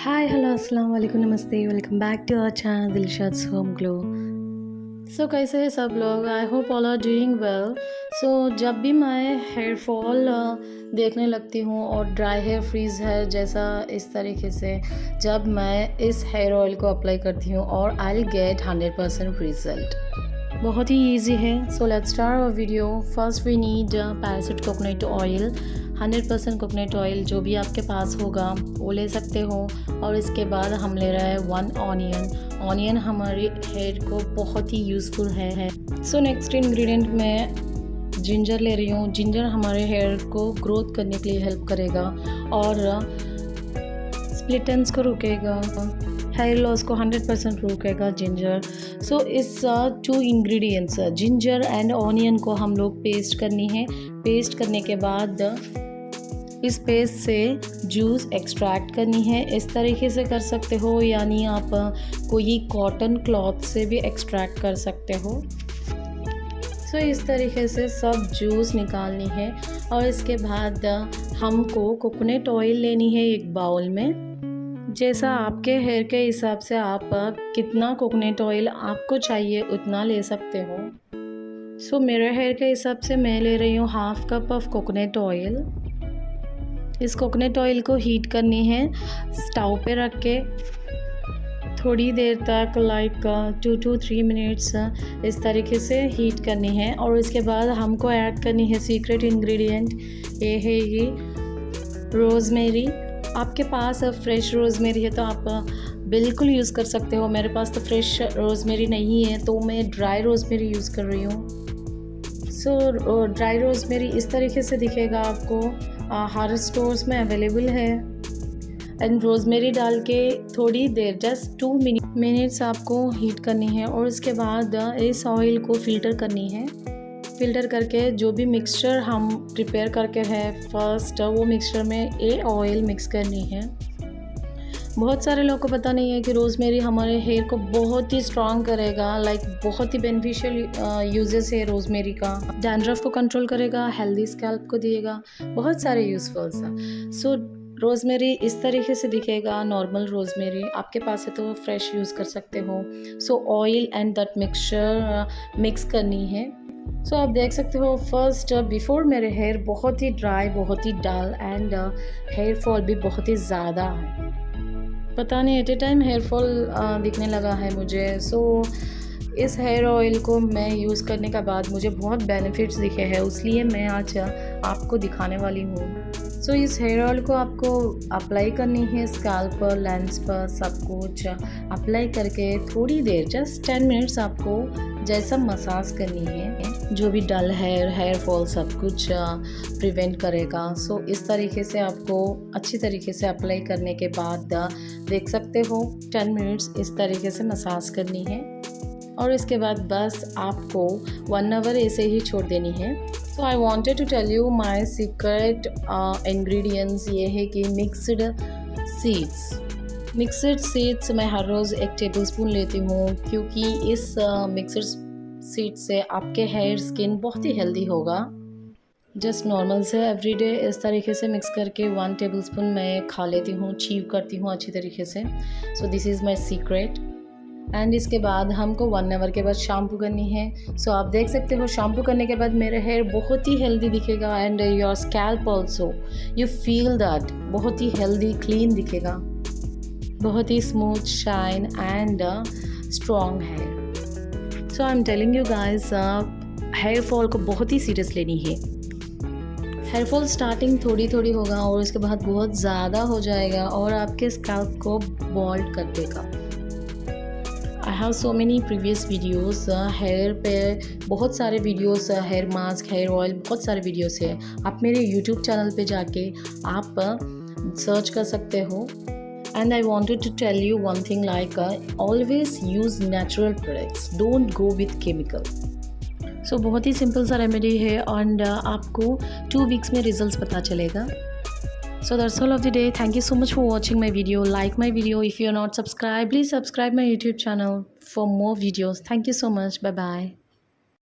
Hi hello अस्सलाम वालेकुम नमस्ते welcome back to our channel Dilshad home glow so कैसे हैं सब लोग? I hope all are doing well so जब भी मैं हेयर फॉल देखने लगती हूँ और ड्राई हेयर फ्रीज है जैसा इस तरीके से, जब मैं इस हेयर ऑयल को अप्लाई करती हूँ और I will get hundred percent result बहुत ही इजी है. So let's start our video first we need Parachute coconut oil hundred percent coconut oil जो भी आपके पास होगा, वो ले सकते हो। और इसके बाद हम ले रहे हैं वन ऑनियन ऑनियन हमारे हेयर को बहुत ही यूज़फुल है। सो नेक्स्ट इंग्रेडिएंट मैं जिंजर ले रही हूँ। जिंजर हमारे हेयर को ग्रोथ करने के लिए हेल्प करेगा। और स्प्लिटेंस को रुकेगा। हेयर लॉस को 100 परसेंट रोकेगा जिंजर सो इस two ingredients ginger and onion को हम लोग पेस्ट करनी है। पेस्ट करने के बाद इस पेस्ट से जूस एक्सट्रैक्ट करनी है। इस तरीके से कर सकते हो यानी आप कोई कॉटन क्लॉथ से भी एक्सट्रैक्ट कर सकते हो। सो so, इस तरीके से सब जूस निकालनी है और इसके बाद हमको कोकोनट ऑयल लेनी है एक बाउल में। जैसा आपके हेयर के हिसाब से आप कितना कोकोनट ऑयल आपको चाहिए उतना ले सकते हो। सो so, मेरे हेयर के हिसाब से मैं ले रही हूँ half cup of coconut oil इस कोकोनट ऑयल को हीट करनी है। स्टोव पे रख के थोड़ी देर तक like two two three minutes इस तरीके से हीट करनी है। और इसके बाद हमको ऐड करनी है सीक्रेट इंग्रेडिएंट ये है ये रोज़मेरी आपके पास फ्रेश रोज़मेरी है तो आप बिल्कुल यूज़ कर सकते हो। मेरे पास तो फ्रेश रोज़मेरी नहीं है तो मैं ड्राई रोज़मेरी यूज़ कर रही हूँ। सो ड्राई रोज़मेरी इस तरीके से दिखेगा आपको। हर स्टोर्स में अवेलेबल है। एंड रोज़मेरी डाल के थोड़ी देर जस्ट टू मिनट मिनट्स आपको हीट करनी है और उसके बाद इस ऑयल को फ़िल्टर करनी है। फ़िल्टर करके जो भी मिक्सचर हम प्रिपेयर करके है फ़र्स्ट वो मिक्सचर में ए ऑयल मिक्स करनी है। बहुत सारे लोगों को पता नहीं है कि रोज़मेरी हमारे हेयर को बहुत ही स्ट्रॉन्ग करेगा लाइक बहुत ही बेनिफिशियल यूजेस है रोज़मेरी का। डैंड्रफ को कंट्रोल करेगा हेल्दी स्कैल्प को दिएगा बहुत सारे यूज़फुल्स हैं। सो रोज़मेरी इस तरीके से दिखेगा नॉर्मल रोज़मेरी। आपके पास है तो फ्रेश यूज़ कर सकते हो। So oil and that mixture mix करनी है। सो so, आप देख सकते हो फ़र्स्ट बिफोर मेरे हेयर बहुत ही ड्राई बहुत ही डल एंड हेयर फॉल भी बहुत ही ज़्यादा है। पता नहीं at a time hair fall दिखने लगा है मुझे। सो so, इस हेयर ऑयल को मैं यूज़ करने के बाद मुझे बहुत बेनिफिट्स दिखे हैं इसलिए मैं आज आपको दिखाने वाली हूँ। सो so, इस हेयर ऑयल को आपको अप्लाई करनी है स्कैल्प पर लेंस पर सब कुछ। अप्लाई करके थोड़ी देर जस्ट टेन मिनट्स आपको जैसा मसाज करनी है। जो भी डल हेयर हेयर फॉल सब कुछ प्रिवेंट करेगा। सो so, इस तरीके से आपको अच्छी तरीके से अप्लाई करने के बाद देख सकते हो टेन मिनट्स इस तरीके से मसाज करनी है। और इसके बाद बस आपको वन आवर ऐसे ही छोड़ देनी है। So I wanted to tell you my secret ingredients ये है कि मिक्सड सीड्स मिक्सड सीड्स मैं हर रोज़ एक टेबल स्पून लेती हूँ क्योंकि इस मिक्सड सीड से आपके हेयर स्किन बहुत ही हेल्दी होगा। जस्ट नॉर्मल से एवरीडे इस तरीके से मिक्स करके वन टेबल स्पून मैं खा लेती हूँ चीव करती हूँ अच्छी तरीके से। So this is my secret and इसके बाद हमको वन आवर के बाद शैम्पू करनी है। सो so, आप देख सकते हो शैम्पू करने के बाद मेरा हेयर बहुत ही हेल्दी दिखेगा and your scalp also you feel that बहुत ही हेल्दी क्लीन दिखेगा। बहुत ही स्मूथ शाइन एंड स्ट्रॉन्ग है so I am telling you guys hair fall को बहुत ही सीरियस लेनी है। हेयर फॉल स्टार्टिंग थोड़ी थोड़ी होगा और उसके बाद बहुत ज़्यादा हो जाएगा और आपके स्कैल्प को बॉल्ड कर देगा। I have so many previous videos hair पे बहुत सारे videos hair mask hair oil बहुत सारे वीडियोस है। आप मेरे यूट्यूब चैनल पे जाके आप सर्च uh, कर सकते हो। And i wanted to tell you one thing like uh, always use natural products don't go with chemical so so, बहुत ही सिंपल सा रेमेडी है एंड uh, आपको टू वीक्स में रिजल्ट्स पता चलेगा so that's all of the day thank you so much for watching my video like my video if you're not subscribed please subscribe my youtube channel for more videos thank you so much bye bye